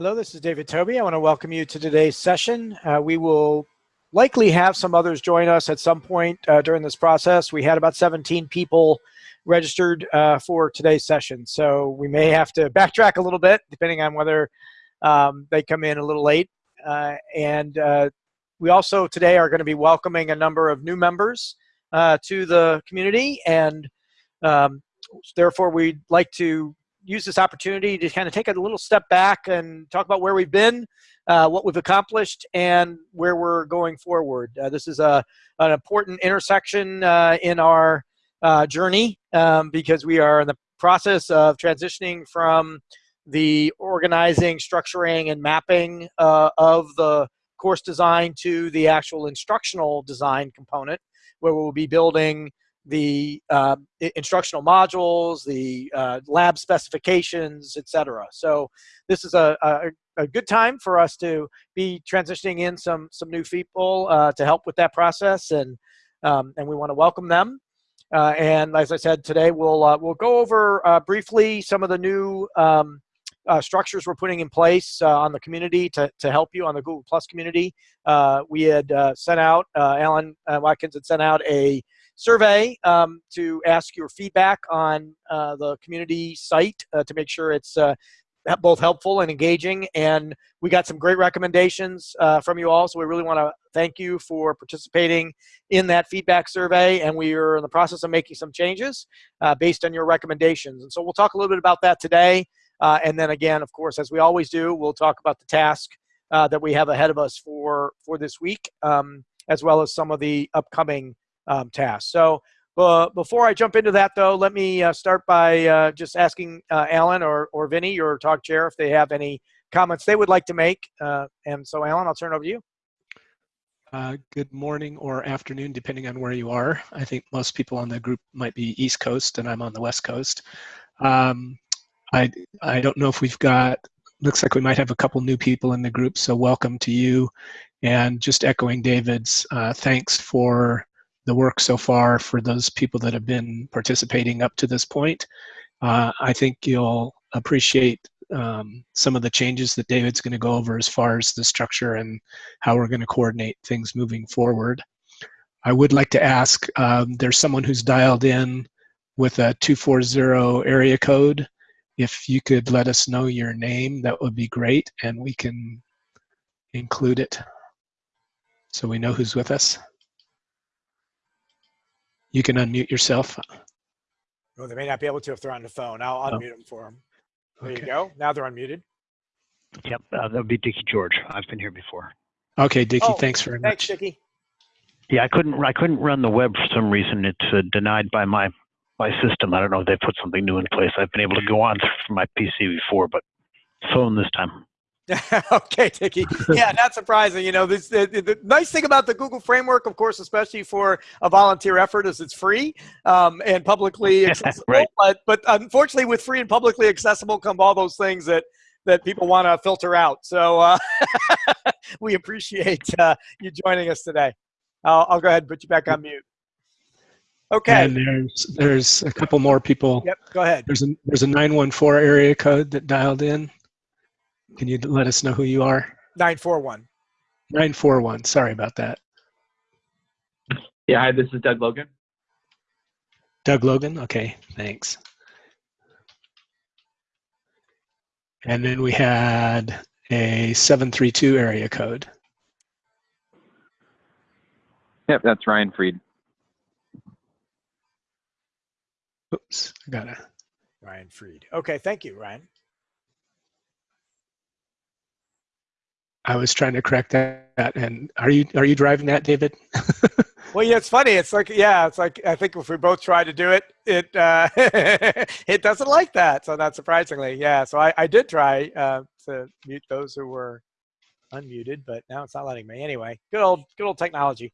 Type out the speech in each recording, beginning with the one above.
Hello, this is David Tobey. I want to welcome you to today's session. Uh, we will likely have some others join us at some point uh, during this process. We had about 17 people registered uh, for today's session, so we may have to backtrack a little bit depending on whether um, they come in a little late. Uh, and uh, we also today are going to be welcoming a number of new members uh, to the community, and um, therefore we'd like to use this opportunity to kind of take a little step back and talk about where we've been, uh, what we've accomplished, and where we're going forward. Uh, this is a, an important intersection uh, in our uh, journey um, because we are in the process of transitioning from the organizing, structuring, and mapping uh, of the course design to the actual instructional design component, where we'll be building the uh, instructional modules, the uh, lab specifications, etc. So this is a, a, a, good time for us to be transitioning in some some new people uh, to help with that process, and um, and we want to welcome them. Uh, and as I said today, we'll uh, we'll go over uh, briefly some of the new um, structures we're putting in place on the community to, to help you on the Google Plus community. we had sent out, Alan Watkins had sent out a survey um, to ask your feedback on uh, the community site uh, to make sure it's uh, both helpful and engaging. And we got some great recommendations uh, from you all. So we really want to thank you for participating in that feedback survey. And we are in the process of making some changes uh, based on your recommendations. And so we'll talk a little bit about that today. Uh, and then again, of course, as we always do, we'll talk about the task that we have ahead of us for, for this week, um, as well as some of the upcoming um, tasks. So uh, before I jump into that, though, let me uh, start by uh, just asking uh, Alan or, or Vinny, your TOG chair, if they have any comments they would like to make. Uh, and so, Alan, I'll turn it over to you. Uh, good morning or afternoon, depending on where you are. I think most people on the group might be East Coast, and I'm on the West Coast. Um, I I don't know if we've got. Looks like we might have a couple new people in the group, so welcome to you. And just echoing David's thanks for the work so far for those people that have been participating up to this point. Uh, I think you'll appreciate um, some of the changes that David's going to go over as far as the structure and how we're going to coordinate things moving forward. I would like to ask, um, there's someone who's dialed in with a 240 area code. If you could let us know your name, that would be great, and we can include it so we know who's with us. You can unmute yourself. Well, they may not be able to if they're on the phone. I'll oh. unmute them for them. There okay. you go. Now they're unmuted. Yep, uh, that would be Dickie George. I've been here before. Okay, Dickie, oh, thanks very thanks, much. Thanks, Dickie. Yeah, I couldn't. I couldn't run the web for some reason. It's uh, denied by my my system. I don't know if they put something new in place. I've been able to go on from my PC before, but phone this time. okay, Dickie. Yeah, not surprising. You know, this the, the, nice thing about the Google framework, of course, especially for a volunteer effort, is it's free um, and publicly accessible. right. But but unfortunately, with free and publicly accessible come all those things that that people want to filter out. So uh, we appreciate uh, you joining us today. I'll, I'll go ahead and put you back on mute. Okay. And there's there's a couple more people. Yep. Go ahead. There's a there's a 914 area code that dialed in. Can you let us know who you are? 941. 941. Sorry about that. Yeah, hi, this is Doug Logan. Doug Logan? Okay, thanks. And then we had a 732 area code. Yep, that's Ryan Freed. Oops, I got it. Ryan Freed. Okay, thank you, Ryan. I was trying to correct that. And are you are you driving that, David? well, yeah, it's funny. It's like yeah, it's like I think if we both try to do it, it uh, it doesn't like that. So not surprisingly, yeah. So I, I did try uh, to mute those who were unmuted, but now it's not letting me. Anyway, good old good old technology.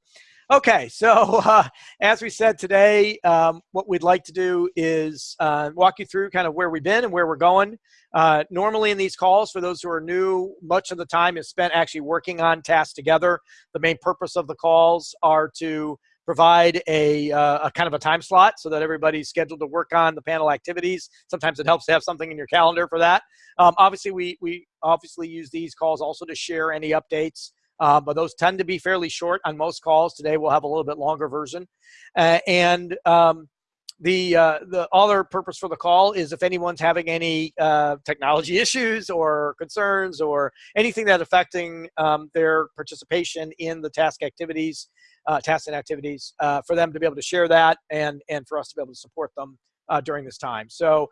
Okay, so uh, as we said today, um, what we'd like to do is uh, walk you through kind of where we've been and where we're going. Uh, normally in these calls, for those who are new, much of the time is spent actually working on tasks together. The main purpose of the calls are to provide a, uh, a kind of a time slot so that everybody's scheduled to work on the panel activities. Sometimes it helps to have something in your calendar for that. Um, obviously, we, we obviously use these calls also to share any updates, uh, but those tend to be fairly short on most calls. Today we'll have a little bit longer version. Uh, and um, the uh, the other purpose for the call is if anyone's having any uh, technology issues or concerns or anything that's affecting um, their participation in the task activities, uh, tasks and activities, uh, for them to be able to share that and and for us to be able to support them uh, during this time. So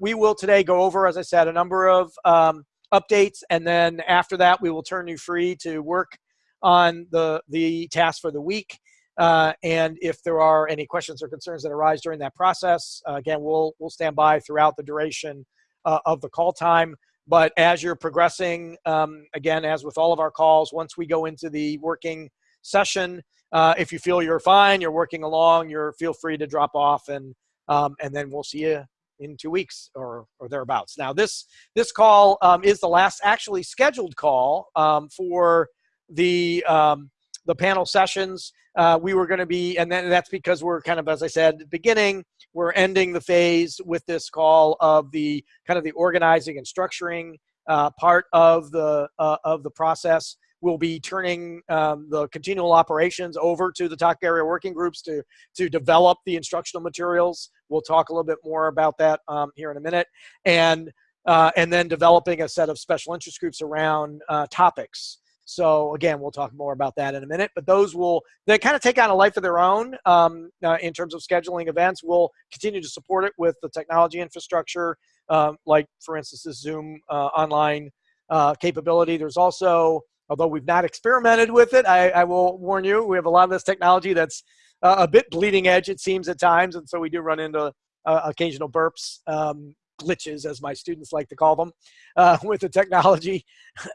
we will today go over, as I said, a number of um, updates, and then after that we will turn you free to work on the the task for the week. Uh, and if there are any questions or concerns that arise during that process, uh, again, we'll, we'll stand by throughout the duration uh, of the call time. But as you're progressing, um, again, as with all of our calls, once we go into the working session, uh, if you feel you're fine, you're working along, you're feel free to drop off and, um, and then we'll see you in two weeks or, or thereabouts. Now this, this call um, is the last actually scheduled call um, for the, um, the panel sessions. Uh, we were going to be, and then that's because we're kind of, as I said, beginning, we're ending the phase with this call of the kind of the organizing and structuring uh, part of the uh, of the process. We'll be turning um, the continual operations over to the TOC area working groups to to develop the instructional materials. We'll talk a little bit more about that um, here in a minute, and uh, and then developing a set of special interest groups around uh, topics so again, we'll talk more about that in a minute, but those will, they kind of take on a life of their own um, uh, in terms of scheduling events. We'll continue to support it with the technology infrastructure, um, like for instance, this Zoom uh, online uh, capability. There's also, although we've not experimented with it, I, I, will warn you, we have a lot of this technology that's uh, a bit bleeding edge, it seems at times. And so we do run into uh, occasional burps um, glitches, as my students like to call them, uh, with the technology.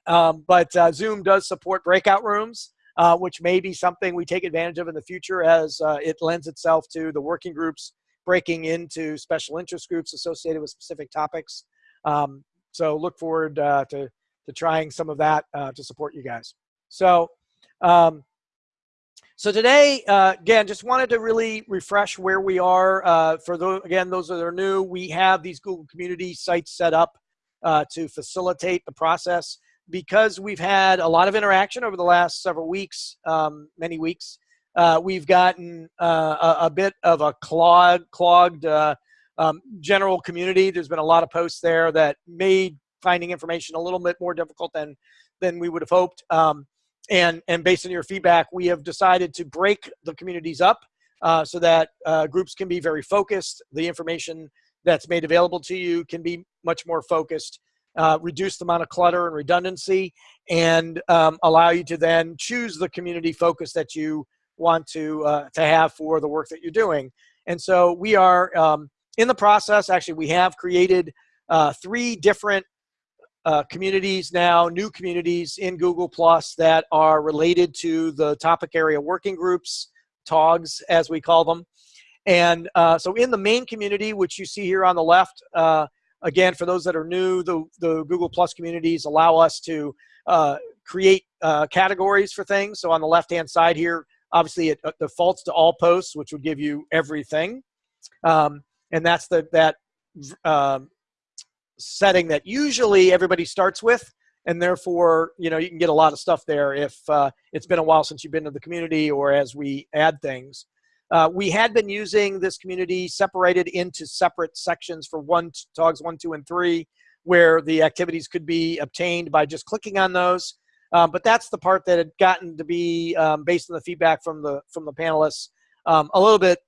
Um, but uh, Zoom does support breakout rooms, uh, which may be something we take advantage of in the future as uh, it lends itself to the working groups breaking into special interest groups associated with specific topics. Um, so look forward uh, to, to trying some of that uh, to support you guys. So um, so today, uh, again, just wanted to really refresh where we are. Uh, for those, again, those that are new, we have these Google Community sites set up uh, to facilitate the process. Because we've had a lot of interaction over the last several weeks, um, many weeks, uh, we've gotten uh, a, a, bit of a clogged, clogged uh, um, general community. There's been a lot of posts there that made finding information a little bit more difficult than, than we would have hoped. Um, and and based on your feedback, we have decided to break the communities up uh, so that uh, groups can be very focused. The information that's made available to you can be much more focused, uh, reduce the amount of clutter and redundancy, and um, allow you to then choose the community focus that you want to uh, to have for the work that you're doing. And so we are um, in the process. Actually, we have created uh, three different uh, communities now, new communities in Google Plus that are related to the topic area working groups, TOGs as we call them. And uh, so in the main community, which you see here on the left, uh, again, for those that are new, the, the Google Plus communities allow us to uh, create uh, categories for things. So on the left-hand side here, obviously it defaults to all posts, which would give you everything. Um, and that's the, that um, setting that usually everybody starts with and therefore you know you can get a lot of stuff there if uh, it's been a while since you've been to the community or as we add things. Uh, we had been using this community separated into separate sections for one togs one two and three where the activities could be obtained by just clicking on those. Um, but that's the part that had gotten to be um, based on the feedback from the from the panelists um, a little bit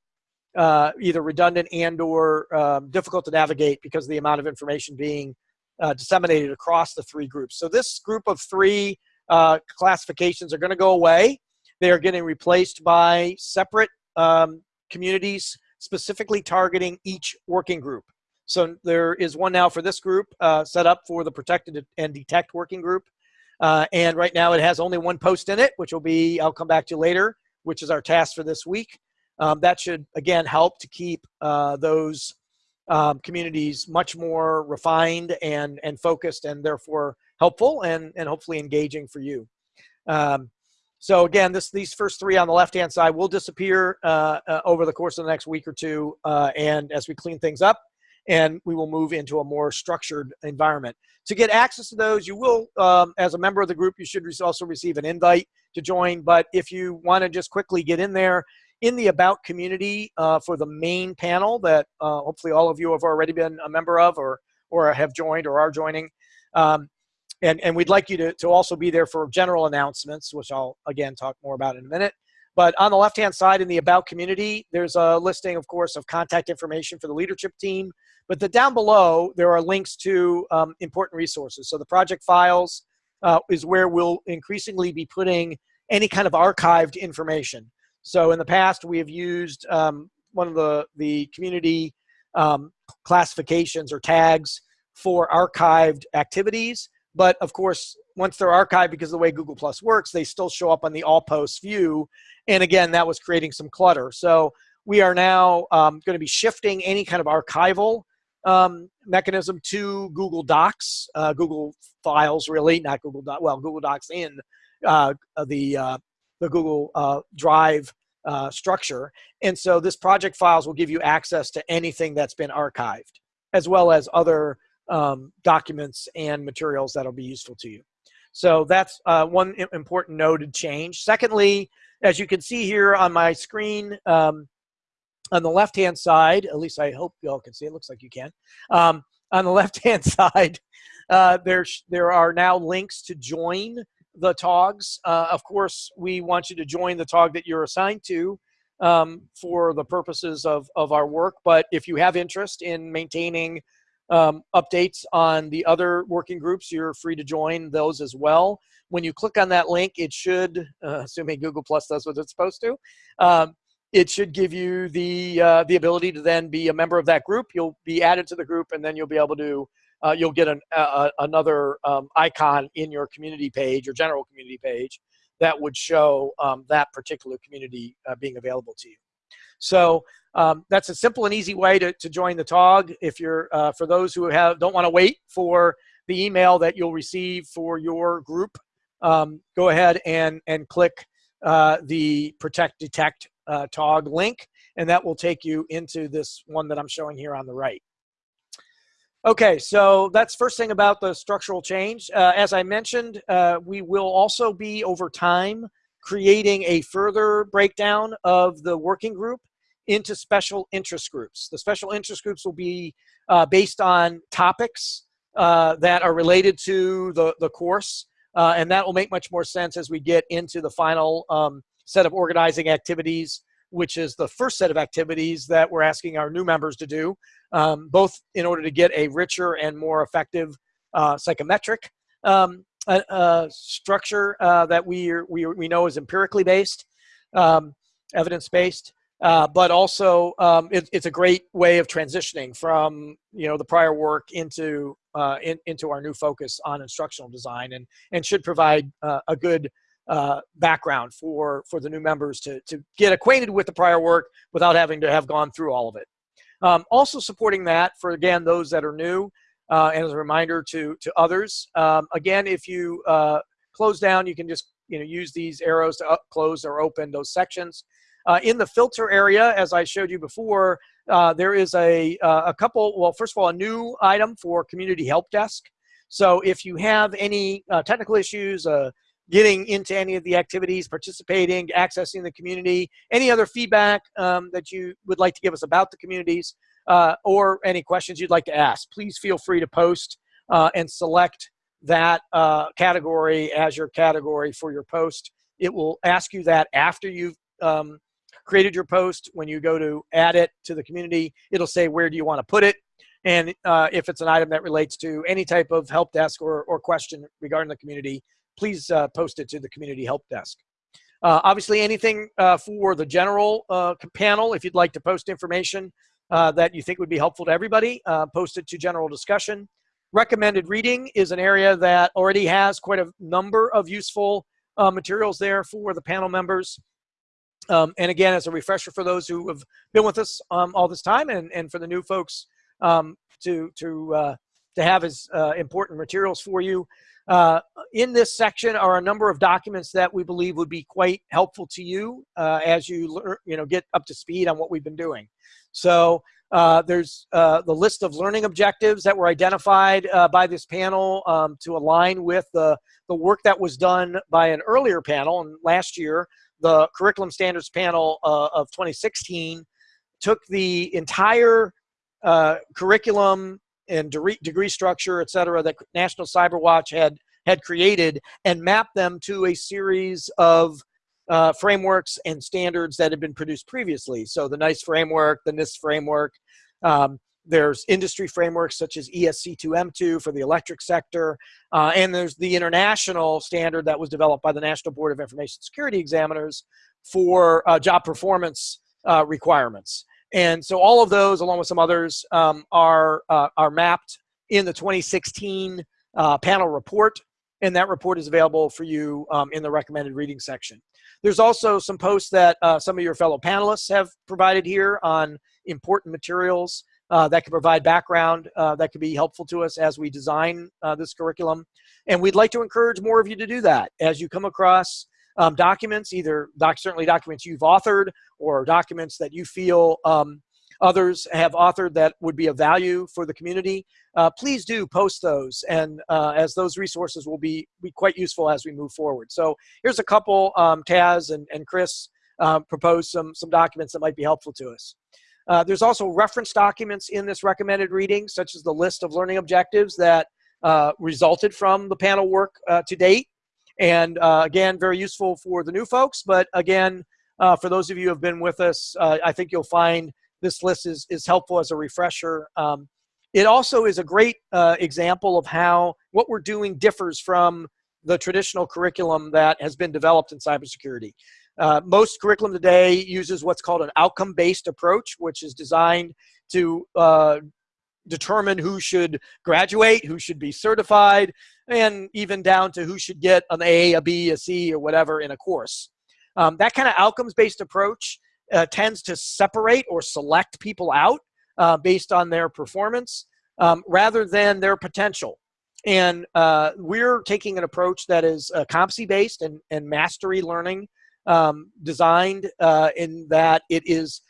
uh, either redundant and or um, difficult to navigate because of the amount of information being uh, disseminated across the three groups. So this group of three uh, classifications are going to go away. They are getting replaced by separate um, communities specifically targeting each working group. So there is one now for this group uh, set up for the protected and detect working group. Uh, and right now it has only one post in it, which will be, I'll come back to later, which is our task for this week. Um, that should, again, help to keep uh, those um, communities much more refined and, and focused and therefore helpful and, and hopefully engaging for you. Um, so again, this these first three on the left-hand side will disappear uh, uh, over the course of the next week or two, uh, and as we clean things up, and we will move into a more structured environment. To get access to those, you will, um, as a member of the group, you should also receive an invite to join. But if you want to just quickly get in there, in the About community uh, for the main panel that uh, hopefully all of you have already been a member of or, or have joined or are joining, um, and, and we'd like you to, to also be there for general announcements, which I'll, again, talk more about in a minute. But on the left-hand side in the About community, there's a listing, of course, of contact information for the leadership team. But the down below, there are links to um, important resources. So the project files uh, is where we'll increasingly be putting any kind of archived information. So in the past, we have used um, one of the, the community um, classifications or tags for archived activities. But of course, once they're archived because of the way Google Plus works, they still show up on the all posts view. And again, that was creating some clutter. So we are now um, going to be shifting any kind of archival um, mechanism to Google Docs, uh, Google Files, really, not Google Docs, well, Google Docs in uh, the, uh, the Google uh, Drive uh, structure. And so this project files will give you access to anything that's been archived, as well as other um, documents and materials that'll be useful to you. So that's uh, one important noted change. Secondly, as you can see here on my screen, um, on the left-hand side, at least I hope you all can see, it looks like you can. Um, on the left-hand side, uh, there's, there are now links to join the TOGs. Uh, of course, we want you to join the TOG that you're assigned to um, for the purposes of, of our work. But if you have interest in maintaining um, updates on the other working groups, you're free to join those as well. When you click on that link, it should, uh, assuming Google Plus does what it's supposed to, um, it should give you the uh, the ability to then be a member of that group. You'll be added to the group, and then you'll be able to uh, you'll get an, uh, another um, icon in your community page, your general community page, that would show um, that particular community uh, being available to you. So um, that's a simple and easy way to, to join the TOG. If you're, uh, for those who have don't want to wait for the email that you'll receive for your group, um, go ahead and, and click uh, the Protect Detect uh, TOG link, and that will take you into this one that I'm showing here on the right. Okay, so that's first thing about the structural change. Uh, as I mentioned, uh, we will also be over time creating a further breakdown of the working group into special interest groups. The special interest groups will be uh, based on topics uh, that are related to the, the course, uh, and that will make much more sense as we get into the final um, set of organizing activities which is the first set of activities that we're asking our new members to do, um, both in order to get a richer and more effective uh, psychometric um, structure uh, that we, we, we know is empirically based, um, evidence-based, uh, but also um, it, it's a great way of transitioning from you know the prior work into uh, in, into our new focus on instructional design and and should provide a good uh, background for, for the new members to, to get acquainted with the prior work without having to have gone through all of it. Um, also supporting that for, again, those that are new, uh, and as a reminder to, to others, um, again, if you uh, close down, you can just you know, use these arrows to up, close or open those sections. Uh, in the filter area, as I showed you before, uh, there is a, uh, a couple, well, first of all, a new item for Community Help Desk. So if you have any uh, technical issues, uh, getting into any of the activities, participating, accessing the community, any other feedback um, that you would like to give us about the communities, uh, or any questions you'd like to ask, please feel free to post uh, and select that uh, category as your category for your post. It will ask you that after you've um, created your post. When you go to add it to the community, it'll say where do you want to put it. And uh, if it's an item that relates to any type of help desk or, or question regarding the community, please uh, post it to the community help desk. Uh, obviously, anything uh, for the general uh, panel, if you'd like to post information uh, that you think would be helpful to everybody, uh, post it to general discussion. Recommended reading is an area that already has quite a number of useful materials there for the panel members. Um, and again, as a refresher for those who have been with us um, all this time and, and for the new folks um, to, to, to have as important materials for you, Uh, in this section are a number of documents that we believe would be quite helpful to you uh, as you you know get up to speed on what we've been doing. So uh, there's uh, the list of learning objectives that were identified uh, by this panel um, to align with the, the work that was done by an earlier panel. And last year, the Curriculum Standards Panel uh, of 2016 took the entire curriculum and degree, degree structure, et cetera, that National CyberWatch had, had created and mapped them to a series of uh, frameworks and standards that had been produced previously. So the NICE framework, the NIST framework, um, there's industry frameworks such as ES-C2M2 for the electric sector, uh, and there's the international standard that was developed by the National Board of Information Security Examiners for uh, job performance uh, requirements. And so all of those, along with some others, um, are, uh, are mapped in the 2016 uh, panel report, and that report is available for you um, in the recommended reading section. There's also some posts that uh, some of your fellow panelists have provided here on important materials uh, that can provide background uh, that could be helpful to us as we design uh, this curriculum. And we'd like to encourage more of you to do that as you come across um, documents, either doc certainly documents you've authored or documents that you feel um, others have authored that would be of value for the community, uh, please do post those. And uh, as those resources will be, be quite useful as we move forward. So here's a couple, um, Taz and, and Chris uh, proposed some, some documents that might be helpful to us. Uh, there's also reference documents in this recommended reading, such as the list of learning objectives that uh, resulted from the panel work uh, to date. And again, very useful for the new folks, but again, for those of you who have been with us, I think you'll find this list is, is helpful as a refresher. Um, it also is a great uh, example of how what we're doing differs from the traditional curriculum that has been developed in cybersecurity. Uh, most curriculum today uses what's called an outcome-based approach, which is designed to uh, determine who should graduate, who should be certified, and even down to who should get an A, a B, a C, or whatever in a course. Um, that kind of outcomes-based approach uh, tends to separate or select people out uh, based on their performance um, rather than their potential. And uh, we're taking an approach that is uh, competency-based and, and mastery learning um, designed uh, in that it is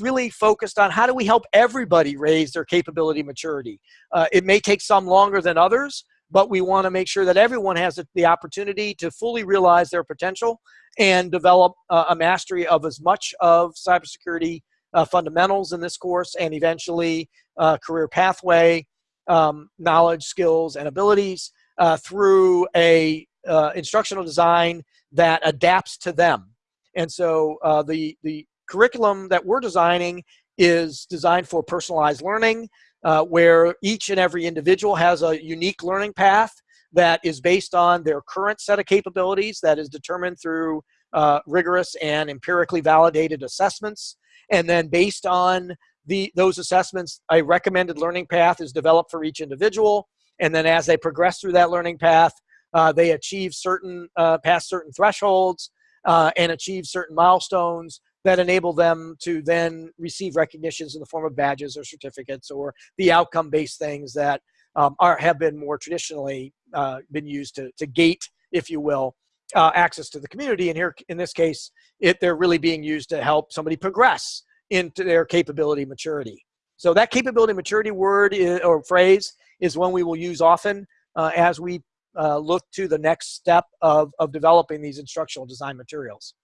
really focused on how do we help everybody raise their capability maturity. Uh, it may take some longer than others, but we want to make sure that everyone has the opportunity to fully realize their potential and develop uh, a mastery of as much of cybersecurity uh, fundamentals in this course and eventually uh, career pathway, um, knowledge, skills, and abilities uh, through a uh, instructional design that adapts to them. And so uh, the, the curriculum that we're designing is designed for personalized learning uh, where each and every individual has a unique learning path that is based on their current set of capabilities that is determined through uh, rigorous and empirically validated assessments. And then based on the, those assessments, a recommended learning path is developed for each individual. And then as they progress through that learning path, uh, they achieve certain, uh, past certain thresholds uh, and achieve certain milestones that enable them to then receive recognitions in the form of badges or certificates or the outcome-based things that um, are, have been more traditionally uh, been used to, to gate, if you will, uh, access to the community. And here, in this case, it, they're really being used to help somebody progress into their capability maturity. So that capability maturity word is, or phrase is one we will use often uh, as we uh, look to the next step of, of developing these instructional design materials.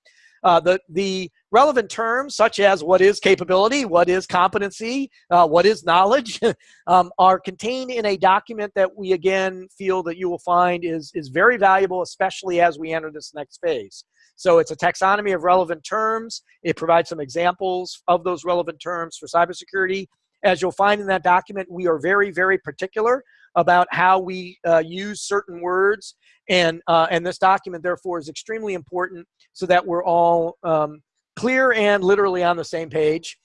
Uh, the, the relevant terms such as what is capability, what is competency, uh, what is knowledge um, are contained in a document that we again feel that you will find is, is very valuable, especially as we enter this next phase. So it's a taxonomy of relevant terms. It provides some examples of those relevant terms for cybersecurity. As you'll find in that document, we are very, very particular about how we uh, use certain words. And, uh, and this document, therefore, is extremely important so that we're all um, clear and literally on the same page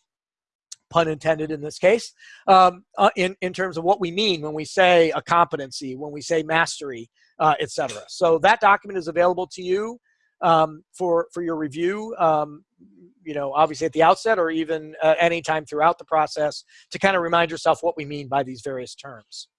pun intended in this case, um, uh, in, in terms of what we mean when we say a competency, when we say mastery, uh, etc. So that document is available to you um, for, for your review, um, you know, obviously at the outset or even uh, anytime throughout the process to kind of remind yourself what we mean by these various terms.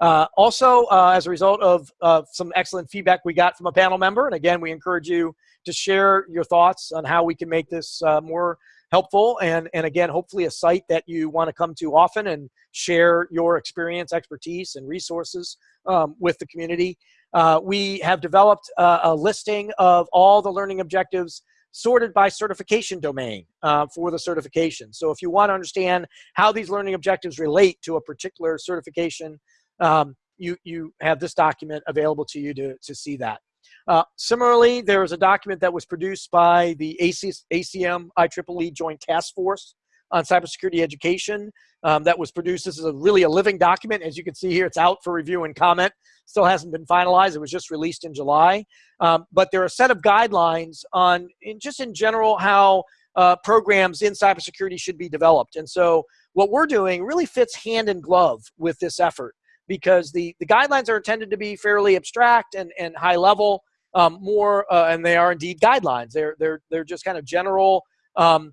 Uh, also, uh, as a result of uh, some excellent feedback we got from a panel member, and again, we encourage you to share your thoughts on how we can make this uh, more helpful and, and again, hopefully a site that you want to come to often and share your experience, expertise, and resources um, with the community. Uh, we have developed a listing of all the learning objectives sorted by certification domain uh, for the certification. So if you want to understand how these learning objectives relate to a particular certification, um, you, you have this document available to you to, to see that. Uh, similarly, there is a document that was produced by the AC, ACM IEEE Joint Task Force on Cybersecurity Education um, that was produced. This is a really a living document. As you can see here, it's out for review and comment. Still hasn't been finalized. It was just released in July. Um, but there are a set of guidelines on, in, just in general, how uh, programs in cybersecurity should be developed. And so what we're doing really fits hand in glove with this effort because the, the guidelines are intended to be fairly abstract and, and high level, um, more, uh, and they are indeed guidelines. They're, they're, they're just kind of general um,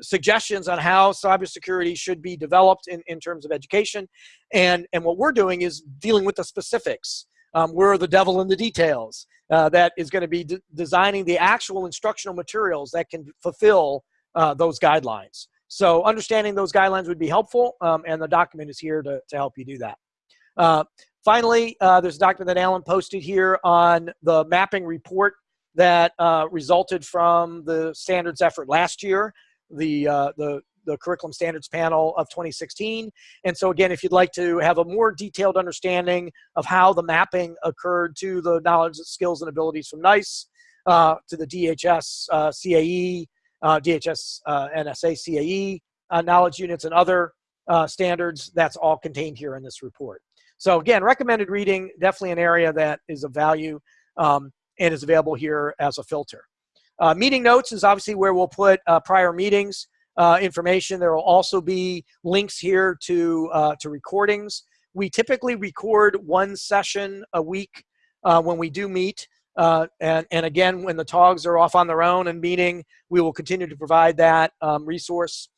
suggestions on how cybersecurity should be developed in, in terms of education. And, and what we're doing is dealing with the specifics. Um, we're the devil in the details uh, that is going to be designing the actual instructional materials that can fulfill uh, those guidelines. So understanding those guidelines would be helpful, um, and the document is here to, to help you do that. Uh, finally, uh, there's a document that Alan posted here on the mapping report that uh, resulted from the standards effort last year the, uh, the, the curriculum standards panel of 2016. And so again, if you'd like to have a more detailed understanding of how the mapping occurred to the knowledge, skills, and abilities from NICE, uh, to the DHS uh, CAE, uh, DHS uh, NSA CAE knowledge units and other standards, that's all contained here in this report. So again, recommended reading, definitely an area that is of value um, and is available here as a filter. Uh, meeting notes is obviously where we'll put uh, prior meetings uh, information. There will also be links here to, uh, to recordings. We typically record one session a week uh, when we do meet. Uh, and, and again, when the TOGs are off on their own and meeting, we will continue to provide that um, resource.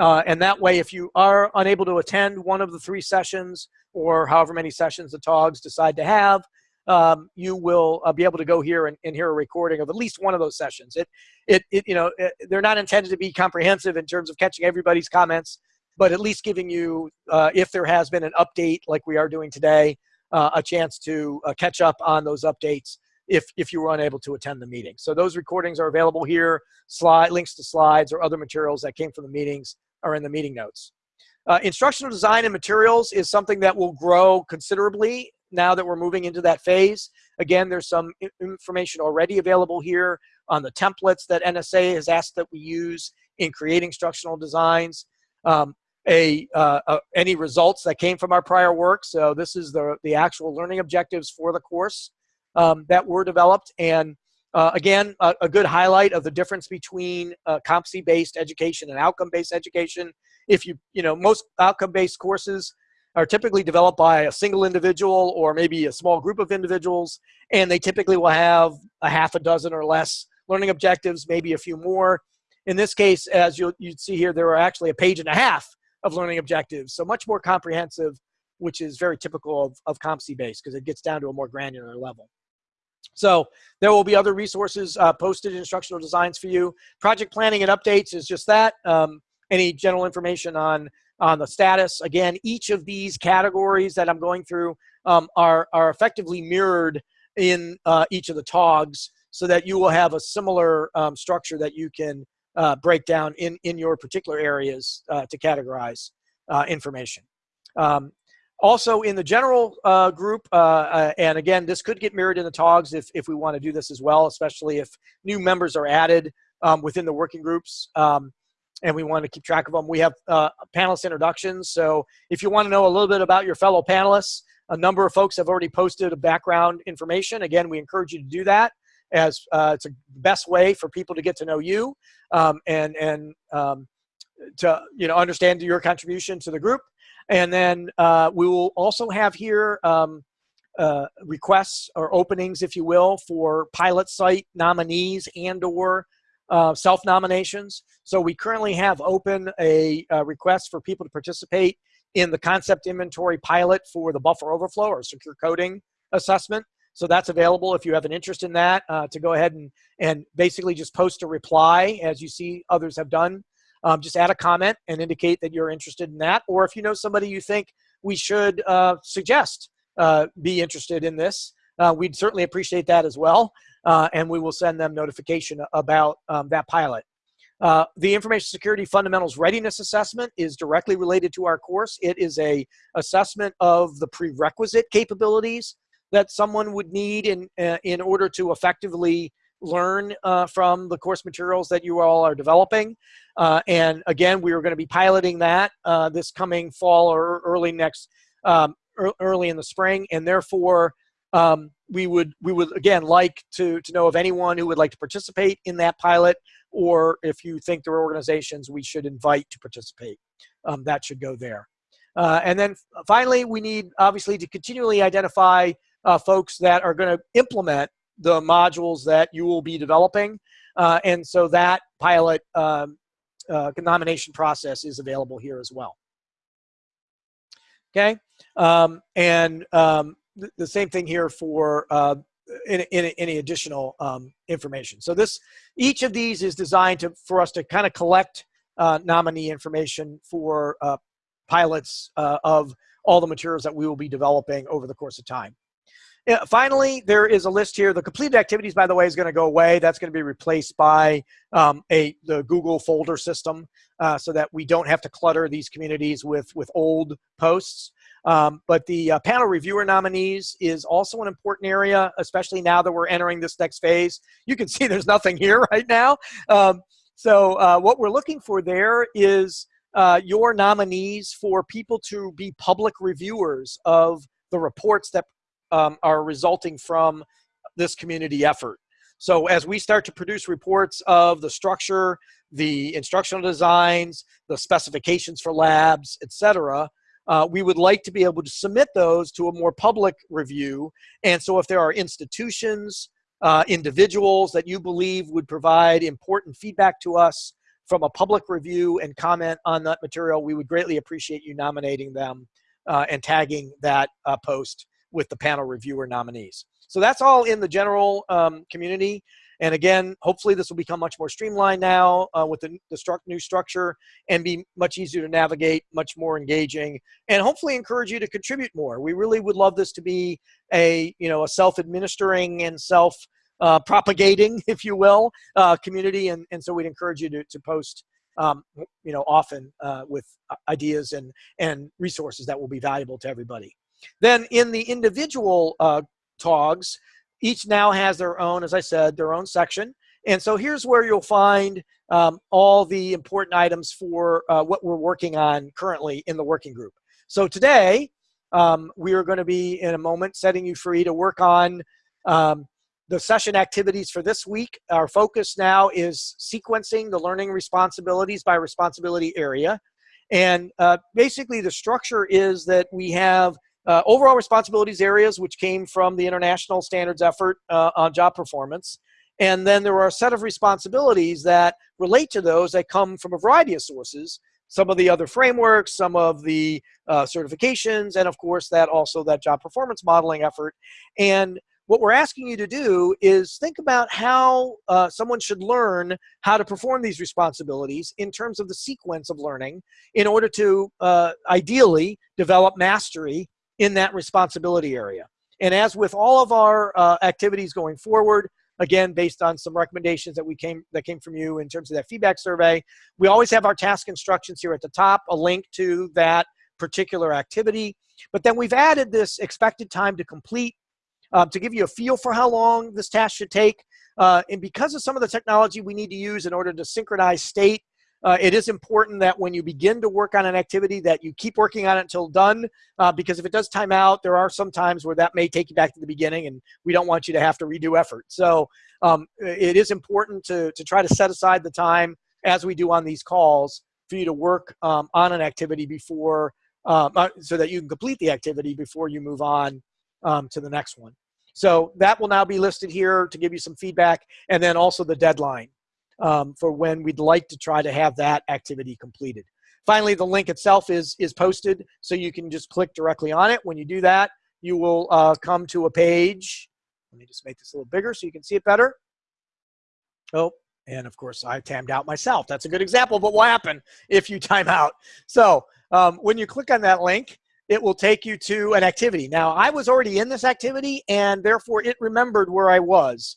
And that way, if you are unable to attend one of the three sessions or however many sessions the TOGs decide to have, um, you will uh, be able to go here and, and, hear a recording of at least one of those sessions. It, it, it you know, it, they're not intended to be comprehensive in terms of catching everybody's comments, but at least giving you, uh, if there has been an update like we are doing today, uh, a chance to uh, catch up on those updates if, if you were unable to attend the meeting. So those recordings are available here. Slide links to slides or other materials that came from the meetings are in the meeting notes. Uh, instructional design and materials is something that will grow considerably now that we're moving into that phase. Again, there's some information already available here on the templates that NSA has asked that we use in creating instructional designs. Um, a, uh, any results that came from our prior work. So this is the, the actual learning objectives for the course um, that were developed. And uh, again, a, a, good highlight of the difference between uh, competency-based education and outcome-based education. If you, you know, most outcome-based courses are typically developed by a single individual or maybe a small group of individuals, and they typically will have a half a dozen or less learning objectives, maybe a few more. In this case, as you'll, you'd see here, there are actually a page and a half of learning objectives, so much more comprehensive, which is very typical of, of competency-based because it gets down to a more granular level. So there will be other resources uh, posted instructional designs for you. Project planning and updates is just that. Um, any general information on on the status. Again, each of these categories that I'm going through um, are, are effectively mirrored in uh, each of the TOGs so that you will have a similar um, structure that you can uh, break down in, in your particular areas uh, to categorize uh, information. Um, also in the general uh, group, uh, and again, this could get mirrored in the TOGs if, if we want to do this as well, especially if new members are added um, within the working groups. Um, and we want to keep track of them. We have uh, panelist introductions. So if you want to know a little bit about your fellow panelists, a number of folks have already posted a background information. Again, we encourage you to do that as uh, it's a best way for people to get to know you um, and, and um, to you know understand your contribution to the group. And then uh, we will also have here um, uh, requests or openings, if you will, for pilot site nominees and or uh, self-nominations. So we currently have open a, a, request for people to participate in the concept inventory pilot for the buffer overflow or secure coding assessment. So that's available if you have an interest in that uh, to go ahead and, and basically just post a reply as you see others have done. Um, just add a comment and indicate that you're interested in that. Or if you know somebody you think we should uh, suggest uh, be interested in this, uh, we'd certainly appreciate that as well. Uh, and we will send them notification about um, that pilot. Uh, the Information Security Fundamentals Readiness Assessment is directly related to our course. It is a assessment of the prerequisite capabilities that someone would need in, uh, in order to effectively learn uh, from the course materials that you all are developing. Uh, and again, we are going to be piloting that uh, this coming fall or early next, um, early in the spring. And therefore, um, we would we would again like to to know of anyone who would like to participate in that pilot or if you think there are organizations we should invite to participate um, that should go there uh, and then finally we need obviously to continually identify uh, folks that are going to implement the modules that you will be developing uh, and so that pilot um, uh, nomination process is available here as well okay um, and um, the same thing here for uh, any, any, any additional um, information. So this, each of these is designed to, for us to kind of collect uh, nominee information for uh, pilots uh, of all the materials that we will be developing over the course of time. Finally, there is a list here. The completed activities, by the way, is going to go away. That's going to be replaced by um, a the Google folder system, uh, so that we don't have to clutter these communities with with old posts. Um, but the uh, panel reviewer nominees is also an important area, especially now that we're entering this next phase. You can see there's nothing here right now. Um, so uh, what we're looking for there is uh, your nominees for people to be public reviewers of the reports that um, are resulting from this community effort. So as we start to produce reports of the structure, the instructional designs, the specifications for labs, etc., uh, we would like to be able to submit those to a more public review. And so if there are institutions, uh, individuals that you believe would provide important feedback to us from a public review and comment on that material, we would greatly appreciate you nominating them uh, and tagging that uh, post with the panel reviewer nominees. So that's all in the general um, community. And again, hopefully this will become much more streamlined now uh, with the, the stru new structure and be much easier to navigate, much more engaging, and hopefully encourage you to contribute more. We really would love this to be a, you know, a self-administering and self uh, propagating, if you will, uh, community. And, and so we'd encourage you to, to post, um, you know, often uh, with ideas and, and resources that will be valuable to everybody. Then in the individual uh, TOGs, each now has their own, as I said, their own section. And so here's where you'll find um, all the important items for uh, what we're working on currently in the working group. So today, um, we are going to be in a moment setting you free to work on um, the session activities for this week. Our focus now is sequencing the learning responsibilities by responsibility area. And uh, basically the structure is that we have uh, overall responsibilities areas, which came from the international standards effort uh, on job performance. And then there are a set of responsibilities that relate to those that come from a variety of sources. Some of the other frameworks, some of the uh, certifications, and of course that also that job performance modeling effort. And what we're asking you to do is think about how uh, someone should learn how to perform these responsibilities in terms of the sequence of learning in order to uh, ideally develop mastery in that responsibility area. And as with all of our uh, activities going forward, again, based on some recommendations that we came that came from you in terms of that feedback survey, we always have our task instructions here at the top, a link to that particular activity. But then we've added this expected time to complete um, to give you a feel for how long this task should take. Uh, and because of some of the technology we need to use in order to synchronize state uh, it is important that when you begin to work on an activity that you keep working on it until done uh, because if it does time out there are some times where that may take you back to the beginning and we don't want you to have to redo effort. So um, it is important to, to try to set aside the time as we do on these calls for you to work um, on an activity before um, uh, so that you can complete the activity before you move on um, to the next one. So that will now be listed here to give you some feedback and then also the deadline um, for when we'd like to try to have that activity completed. finally, the link itself is, is posted, so you can just click directly on it. When you do that, you will uh, come to a page. Let me just make this a little bigger so you can see it better. Oh, and of course, I timed out myself. That's a good example, but what happened if you time out? So um, when you click on that link, it will take you to an activity. Now, I was already in this activity, and therefore it remembered where I was.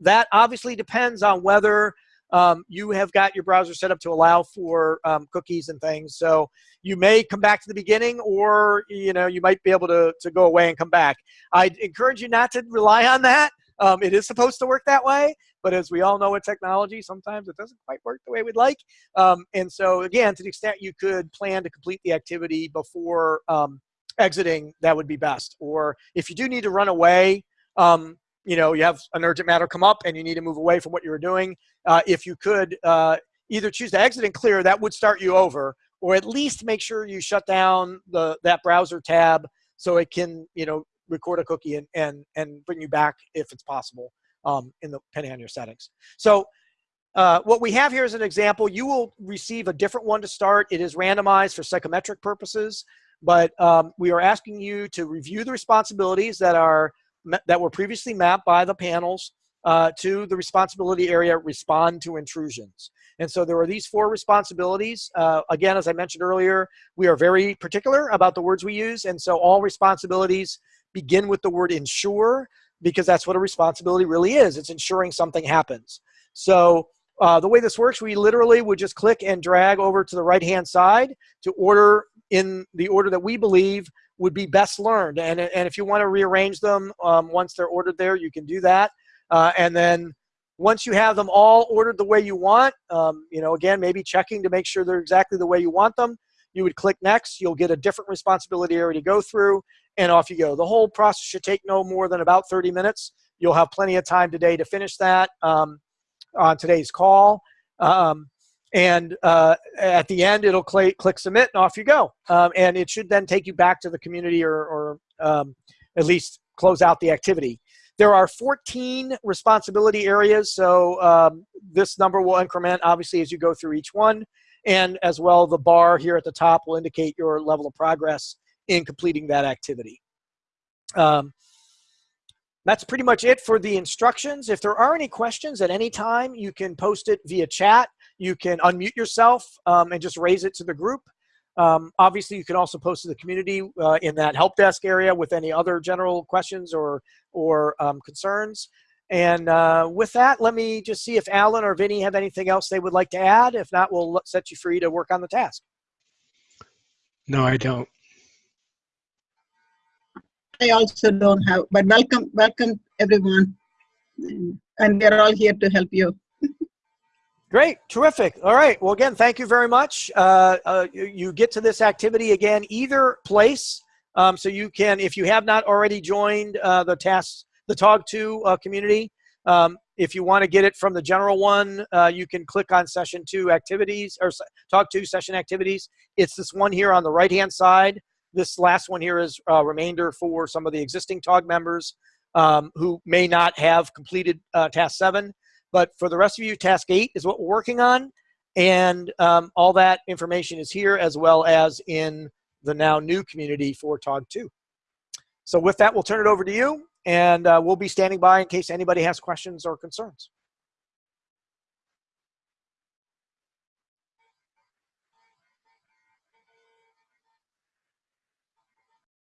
That obviously depends on whether um, you have got your browser set up to allow for um, cookies and things. So you may come back to the beginning, or you know you might be able to, to go away and come back. I'd encourage you not to rely on that. Um, it is supposed to work that way, but as we all know with technology, sometimes it doesn't quite work the way we'd like. Um, and so again, to the extent you could plan to complete the activity before um, exiting, that would be best. Or if you do need to run away, um, you know, you have an urgent matter come up and you need to move away from what you were doing, uh, if you could uh, either choose to exit and clear, that would start you over, or at least make sure you shut down the that browser tab so it can, you know, record a cookie and and and bring you back if it's possible, um, in the depending on your settings. So. Uh, what we have here is an example. You will receive a different one to start. It is randomized for psychometric purposes, but um, we are asking you to review the responsibilities that are that were previously mapped by the panels uh, to the responsibility area respond to intrusions. And so there are these four responsibilities. Uh, again, as I mentioned earlier, we are very particular about the words we use. And so all responsibilities begin with the word ensure because that's what a responsibility really is. It's ensuring something happens. So uh, the way this works, we literally would just click and drag over to the right-hand side to order in the order that we believe would be best learned. And, and if you want to rearrange them um, once they're ordered there, you can do that. Uh, and then once you have them all ordered the way you want, um, you know, again, maybe checking to make sure they're exactly the way you want them, you would click next. You'll get a different responsibility area to go through, and off you go. The whole process should take no more than about 30 minutes. You'll have plenty of time today to finish that um, on today's call. Um, and uh, at the end, it'll cl click submit, and off you go. Um, and it should then take you back to the community or, or um, at least close out the activity. There are 14 responsibility areas, so um, this number will increment obviously as you go through each one. And as well, the bar here at the top will indicate your level of progress in completing that activity. Um, that's pretty much it for the instructions. If there are any questions at any time, you can post it via chat. You can unmute yourself um, and just raise it to the group. Um, obviously, you can also post to the community uh, in that help desk area with any other general questions or, or um, concerns. And uh, with that, let me just see if Alan or Vinny have anything else they would like to add. If not, we'll set you free to work on the task. No, I don't. I also don't have, but welcome, welcome everyone. And we're all here to help you. Great, terrific. All right. Well, again, thank you very much. Uh, uh, you, you, get to this activity again either place. Um, so you can, if you have not already joined uh, the task, the TOG2 uh, community, um, if you want to get it from the general one, uh, you can click on session two activities or TOG2 session activities. It's this one here on the right-hand side. This last one here is a remainder for some of the existing TOG members um, who may not have completed uh, task seven. But for the rest of you, task eight is what we're working on. And um, all that information is here as well as in the now new community for TOG2. So with that, we'll turn it over to you and uh, we'll be standing by in case anybody has questions or concerns.